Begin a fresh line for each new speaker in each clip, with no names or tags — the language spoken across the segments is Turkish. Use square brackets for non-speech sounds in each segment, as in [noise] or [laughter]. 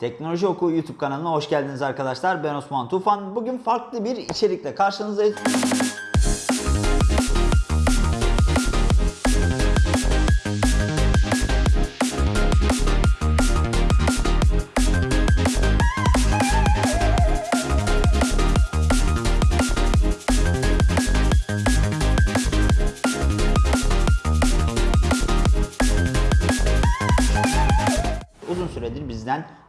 Teknoloji Oku YouTube kanalına hoş geldiniz arkadaşlar. Ben Osman Tufan. Bugün farklı bir içerikle karşınızdayız.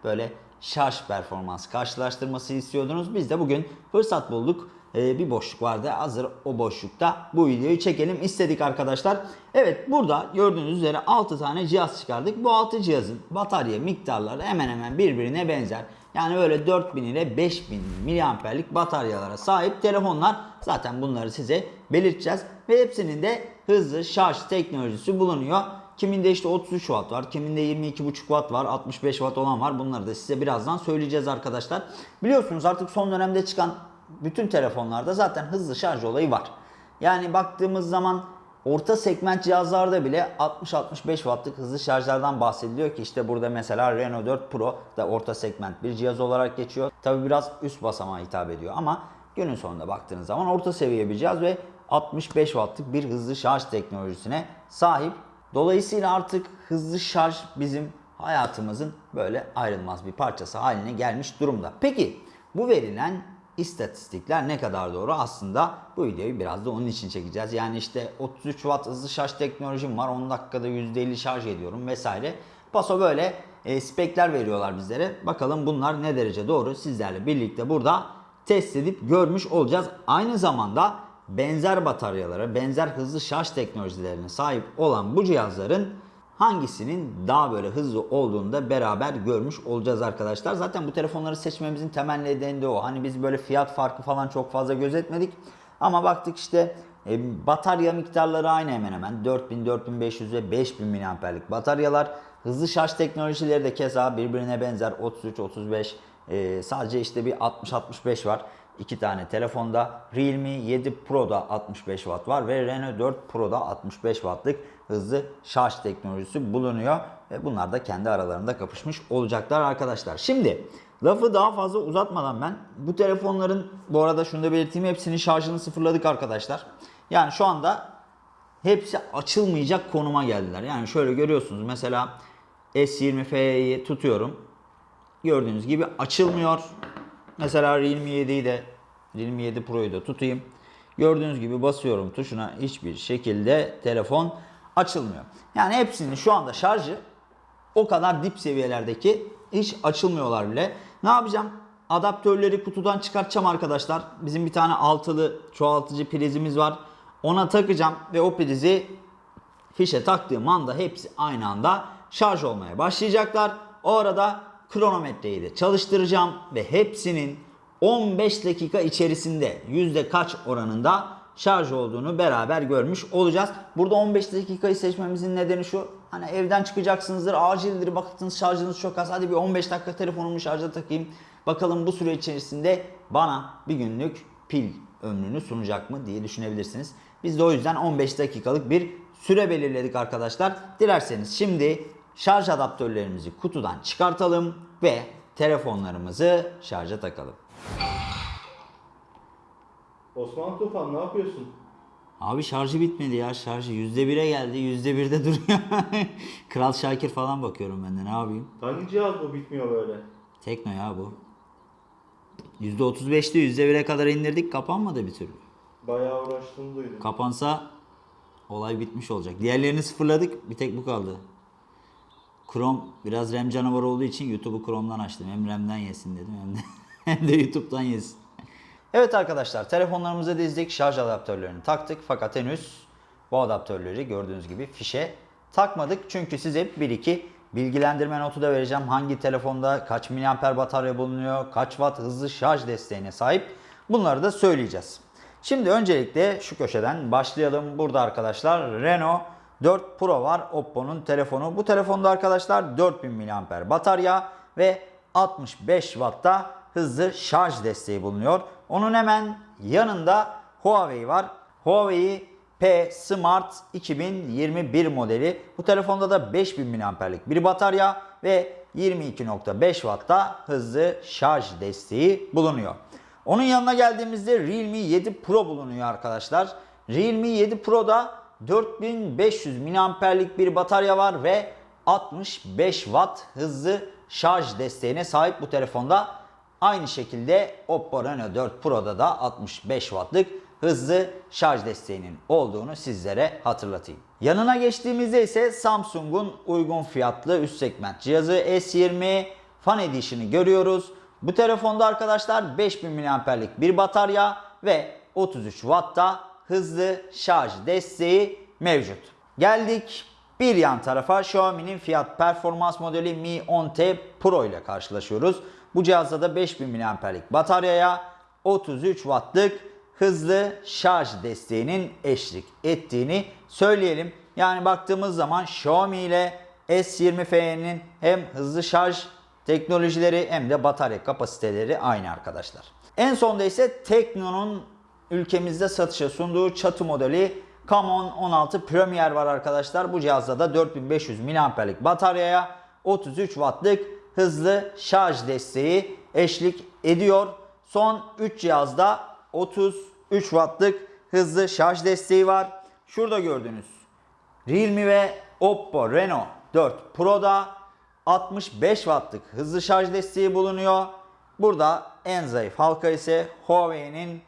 Böyle şarj performans karşılaştırması istiyordunuz. Biz de bugün fırsat bulduk. Ee, bir boşluk vardı. Hazır o boşlukta bu videoyu çekelim istedik arkadaşlar. Evet burada gördüğünüz üzere 6 tane cihaz çıkardık. Bu 6 cihazın batarya miktarları hemen hemen birbirine benzer. Yani böyle 4000 ile 5000 miliamperlik bataryalara sahip telefonlar. Zaten bunları size belirteceğiz. Ve hepsinin de hızlı şarj teknolojisi bulunuyor. Kiminde işte 33 watt var, kiminde 22,5 watt var, 65 watt olan var. Bunları da size birazdan söyleyeceğiz arkadaşlar. Biliyorsunuz artık son dönemde çıkan bütün telefonlarda zaten hızlı şarj olayı var. Yani baktığımız zaman orta segment cihazlarda bile 60-65 wattlık hızlı şarjlardan bahsediliyor ki işte burada mesela Renault 4 Pro da orta segment bir cihaz olarak geçiyor. Tabi biraz üst basamağa hitap ediyor ama günün sonunda baktığınız zaman orta seviye bir cihaz ve 65 wattlık bir hızlı şarj teknolojisine sahip. Dolayısıyla artık hızlı şarj bizim hayatımızın böyle ayrılmaz bir parçası haline gelmiş durumda. Peki bu verilen istatistikler ne kadar doğru? Aslında bu videoyu biraz da onun için çekeceğiz. Yani işte 33 watt hızlı şarj teknolojim var. 10 dakikada %50 şarj ediyorum vesaire. Paso böyle e, spekler veriyorlar bizlere. Bakalım bunlar ne derece doğru? Sizlerle birlikte burada test edip görmüş olacağız. Aynı zamanda benzer bataryalara, benzer hızlı şarj teknolojilerine sahip olan bu cihazların hangisinin daha böyle hızlı olduğunu da beraber görmüş olacağız arkadaşlar. Zaten bu telefonları seçmemizin temel nedeni de o. Hani biz böyle fiyat farkı falan çok fazla gözetmedik. Ama baktık işte e, batarya miktarları aynı hemen hemen. 4000, 4500 ve 5000 miliamperlik bataryalar. Hızlı şarj teknolojileri de keza birbirine benzer 33, 35 e, sadece işte bir 60-65 var. İki tane telefonda Realme 7 Pro'da 65 Watt var ve Renault 4 Pro'da 65 Watt'lık hızlı şarj teknolojisi bulunuyor. Ve bunlar da kendi aralarında kapışmış olacaklar arkadaşlar. Şimdi lafı daha fazla uzatmadan ben bu telefonların bu arada şunu da belirteyim hepsinin şarjını sıfırladık arkadaşlar. Yani şu anda hepsi açılmayacak konuma geldiler. Yani şöyle görüyorsunuz mesela S20 F'yi tutuyorum. Gördüğünüz gibi açılmıyor. Mesela Realme 7'yi de Realme 7 Pro'yu da tutayım. Gördüğünüz gibi basıyorum tuşuna hiçbir şekilde telefon açılmıyor. Yani hepsinin şu anda şarjı o kadar dip seviyelerdeki hiç açılmıyorlar bile. Ne yapacağım? Adaptörleri kutudan çıkartacağım arkadaşlar. Bizim bir tane altılı çoğaltıcı prizimiz var. Ona takacağım ve o prizi fişe taktığım anda hepsi aynı anda şarj olmaya başlayacaklar. O arada kronometreyi de çalıştıracağım ve hepsinin 15 dakika içerisinde yüzde kaç oranında şarj olduğunu beraber görmüş olacağız. Burada 15 dakikayı seçmemizin nedeni şu. Hani evden çıkacaksınızdır, acildir, baktınız şarjınız çok az. Hadi bir 15 dakika telefonumu şarja takayım. Bakalım bu süre içerisinde bana bir günlük pil ömrünü sunacak mı diye düşünebilirsiniz. Biz de o yüzden 15 dakikalık bir süre belirledik arkadaşlar. Dilerseniz şimdi şarj adaptörlerimizi kutudan çıkartalım ve telefonlarımızı şarja takalım.
Osman Tufan ne yapıyorsun?
Abi şarjı bitmedi ya şarjı %1'e geldi %1'de [laughs] duruyor. Kral Şakir falan bakıyorum ben de ne yapayım.
Hangi cihaz bu bitmiyor böyle?
Tekno ya bu. %35'te %1'e kadar indirdik kapanmadı bir türlü.
Bayağı uğraştığını duydum.
Kapansa olay bitmiş olacak. Diğerlerini sıfırladık bir tek bu kaldı. Chrome biraz RAM canavarı olduğu için YouTube'u Chrome'dan açtım. Hem RAM'den yesin dedim hem de, [laughs] hem de YouTube'dan yesin. Evet arkadaşlar telefonlarımıza dizdik. Şarj adaptörlerini taktık. Fakat henüz bu adaptörleri gördüğünüz gibi fişe takmadık. Çünkü size bir iki bilgilendirme notu da vereceğim. Hangi telefonda kaç miliamper batarya bulunuyor, kaç watt hızlı şarj desteğine sahip bunları da söyleyeceğiz. Şimdi öncelikle şu köşeden başlayalım. Burada arkadaşlar Renault 4 Pro var. Oppo'nun telefonu. Bu telefonda arkadaşlar 4000 mAh batarya ve 65 Watt'ta hızlı şarj desteği bulunuyor. Onun hemen yanında Huawei var. Huawei P Smart 2021 modeli. Bu telefonda da 5000 mAh'lik bir batarya ve 22.5 Watt'ta hızlı şarj desteği bulunuyor. Onun yanına geldiğimizde Realme 7 Pro bulunuyor arkadaşlar. Realme 7 Pro'da 4500 mAh'lik bir batarya var ve 65 Watt hızlı şarj desteğine sahip bu telefonda. Aynı şekilde Oppo Reno 4 Pro'da da 65 Watt'lık hızlı şarj desteğinin olduğunu sizlere hatırlatayım. Yanına geçtiğimizde ise Samsung'un uygun fiyatlı üst segment cihazı S20 Fan Edition'ı görüyoruz. Bu telefonda arkadaşlar 5000 mAh'lik bir batarya ve 33 Watt'ta hızlı şarj desteği mevcut. Geldik bir yan tarafa Xiaomi'nin fiyat performans modeli Mi 10T Pro ile karşılaşıyoruz. Bu cihazda da 5000 mAh'lik bataryaya 33 Watt'lık hızlı şarj desteğinin eşlik ettiğini söyleyelim. Yani baktığımız zaman Xiaomi ile S20FE'nin hem hızlı şarj teknolojileri hem de batarya kapasiteleri aynı arkadaşlar. En sonda ise Tekno'nun ülkemizde satışa sunduğu çatı modeli Camon 16 Premier var arkadaşlar. Bu cihazda da 4500 mAh'lik bataryaya 33 Watt'lık hızlı şarj desteği eşlik ediyor. Son 3 cihazda 33 Watt'lık hızlı şarj desteği var. Şurada gördüğünüz Realme ve Oppo Reno 4 Pro'da 65 Watt'lık hızlı şarj desteği bulunuyor. Burada en zayıf halka ise Huawei'nin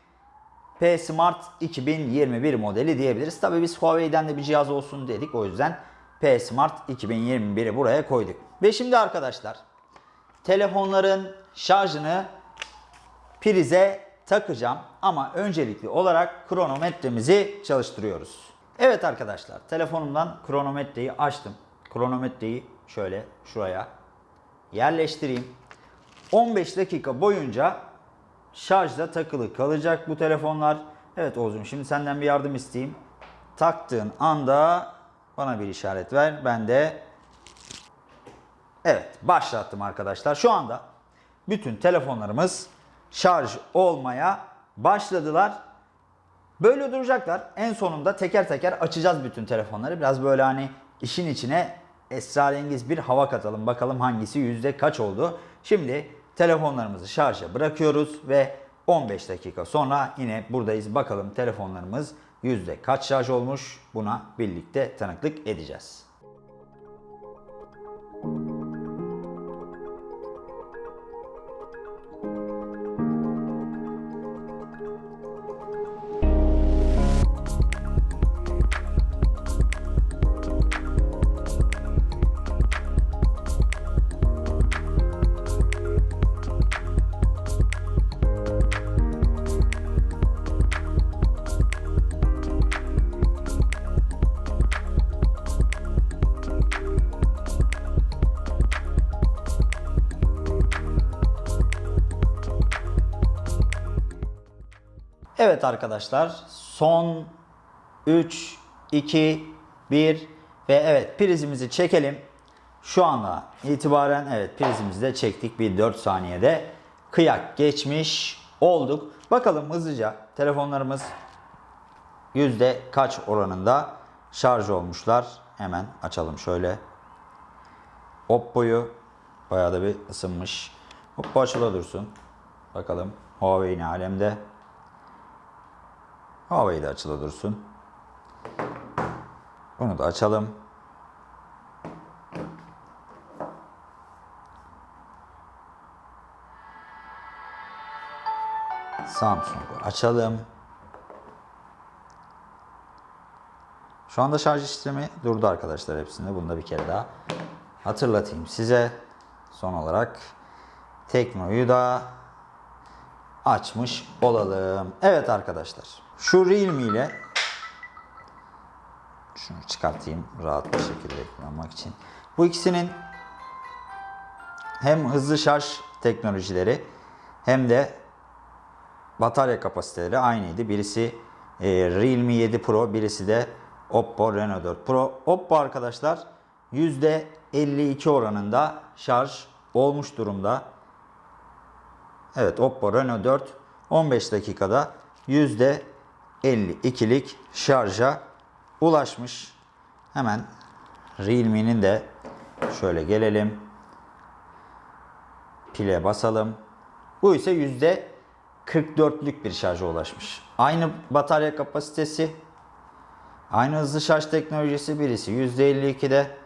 P Smart 2021 modeli diyebiliriz. Tabi biz Huawei'den de bir cihaz olsun dedik. O yüzden P Smart 2021'i buraya koyduk. Ve şimdi arkadaşlar telefonların şarjını prize takacağım. Ama öncelikli olarak kronometremizi çalıştırıyoruz. Evet arkadaşlar telefonumdan kronometreyi açtım. Kronometreyi şöyle şuraya yerleştireyim. 15 dakika boyunca şarjda takılı kalacak bu telefonlar. Evet Oğuz'um şimdi senden bir yardım isteyeyim. Taktığın anda bana bir işaret ver. Ben de evet başlattım arkadaşlar. Şu anda bütün telefonlarımız şarj olmaya başladılar. Böyle duracaklar. En sonunda teker teker açacağız bütün telefonları. Biraz böyle hani işin içine esrarengiz bir hava katalım. Bakalım hangisi yüzde kaç oldu. Şimdi telefonlarımızı şarja bırakıyoruz ve 15 dakika sonra yine buradayız. Bakalım telefonlarımız yüzde kaç şarj olmuş. Buna birlikte tanıklık edeceğiz. Evet arkadaşlar son 3, 2, 1 ve evet prizimizi çekelim. Şu anda itibaren evet prizimizi de çektik bir 4 saniyede kıyak geçmiş olduk. Bakalım hızlıca telefonlarımız yüzde kaç oranında şarj olmuşlar. Hemen açalım şöyle. Oppo'yu bayağı da bir ısınmış. Oppo açıla dursun. Bakalım Huawei ne alemde. Huawei de açılı dursun. Bunu da açalım. Samsung'u açalım. Şu anda şarj işlemi durdu arkadaşlar hepsinde. Bunu da bir kere daha hatırlatayım size. Son olarak Tekno'yu da açmış olalım. Evet arkadaşlar. Şu Realme ile şunu çıkartayım rahat bir şekilde kullanmak için. Bu ikisinin hem hızlı şarj teknolojileri hem de batarya kapasiteleri aynıydı. Birisi e, Realme 7 Pro, birisi de Oppo Reno 4 Pro. Oppo arkadaşlar %52 oranında şarj olmuş durumda. Evet Oppo Reno 4 15 dakikada %52'lik şarja ulaşmış. Hemen Realme'nin de şöyle gelelim. Pile basalım. Bu ise %44'lük bir şarja ulaşmış. Aynı batarya kapasitesi, aynı hızlı şarj teknolojisi birisi %52'de,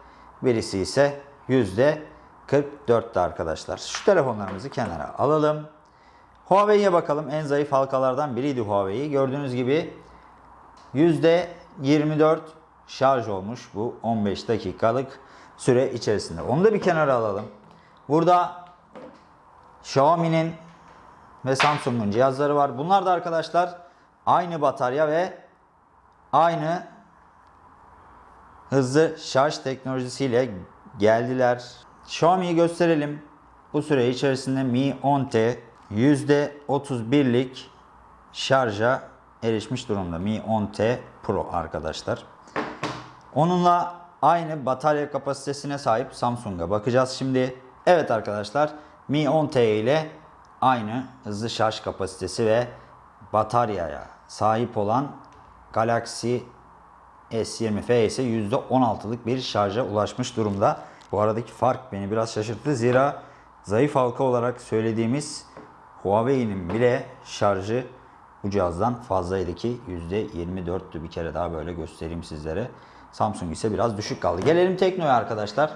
birisi ise %44'te arkadaşlar. Şu telefonlarımızı kenara alalım. Huawei'ye bakalım. En zayıf halkalardan biriydi Huawei. Gördüğünüz gibi %24 şarj olmuş bu 15 dakikalık süre içerisinde. Onu da bir kenara alalım. Burada Xiaomi'nin ve Samsung'un cihazları var. Bunlar da arkadaşlar aynı batarya ve aynı hızlı şarj teknolojisiyle geldiler. Xiaomi'yi gösterelim. Bu süre içerisinde Mi 10T %31'lik şarja erişmiş durumda. Mi 10T Pro arkadaşlar. Onunla aynı batarya kapasitesine sahip Samsung'a bakacağız şimdi. Evet arkadaşlar Mi 10T ile aynı hızlı şarj kapasitesi ve bataryaya sahip olan Galaxy S20F ise %16'lık bir şarja ulaşmış durumda. Bu aradaki fark beni biraz şaşırttı. Zira zayıf halka olarak söylediğimiz Huawei'nin bile şarjı bu cihazdan fazlaydı ki %24'tü. Bir kere daha böyle göstereyim sizlere. Samsung ise biraz düşük kaldı. Gelelim Tekno'ya arkadaşlar.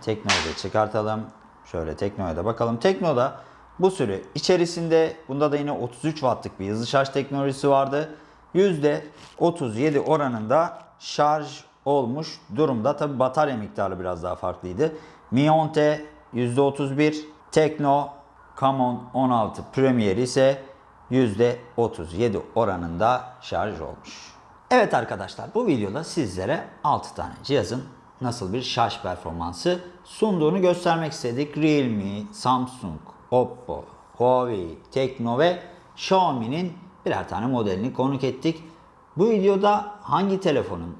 Tekno'yu da çıkartalım. Şöyle Tekno'ya da bakalım. Tekno'da bu süre içerisinde bunda da yine 33 wattlık bir hızlı şarj teknolojisi vardı. %37 oranında şarj olmuş durumda. Tabi batarya miktarı biraz daha farklıydı. Mi 10T %31, Tekno Camon 16 Premier ise %37 oranında şarj olmuş. Evet arkadaşlar bu videoda sizlere 6 tane cihazın nasıl bir şarj performansı sunduğunu göstermek istedik. Realme, Samsung, Oppo, Huawei, Tekno ve Xiaomi'nin birer tane modelini konuk ettik. Bu videoda hangi telefonun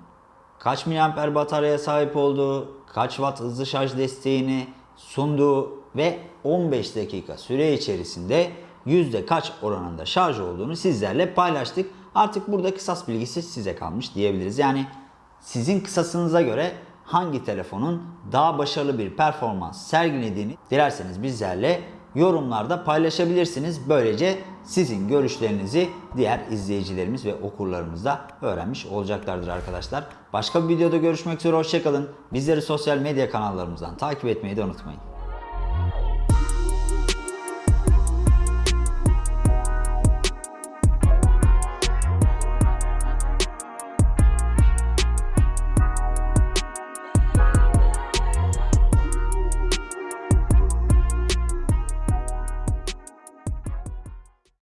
kaç miliamper bataryaya sahip olduğu, kaç watt hızlı şarj desteğini sunduğu ve 15 dakika süre içerisinde yüzde kaç oranında şarj olduğunu sizlerle paylaştık. Artık burada kısas bilgisi size kalmış diyebiliriz. Yani sizin kısasınıza göre hangi telefonun daha başarılı bir performans sergilediğini dilerseniz bizlerle yorumlarda paylaşabilirsiniz. Böylece sizin görüşlerinizi diğer izleyicilerimiz ve okurlarımız da öğrenmiş olacaklardır arkadaşlar. Başka bir videoda görüşmek üzere hoşçakalın. Bizleri sosyal medya kanallarımızdan takip etmeyi de unutmayın.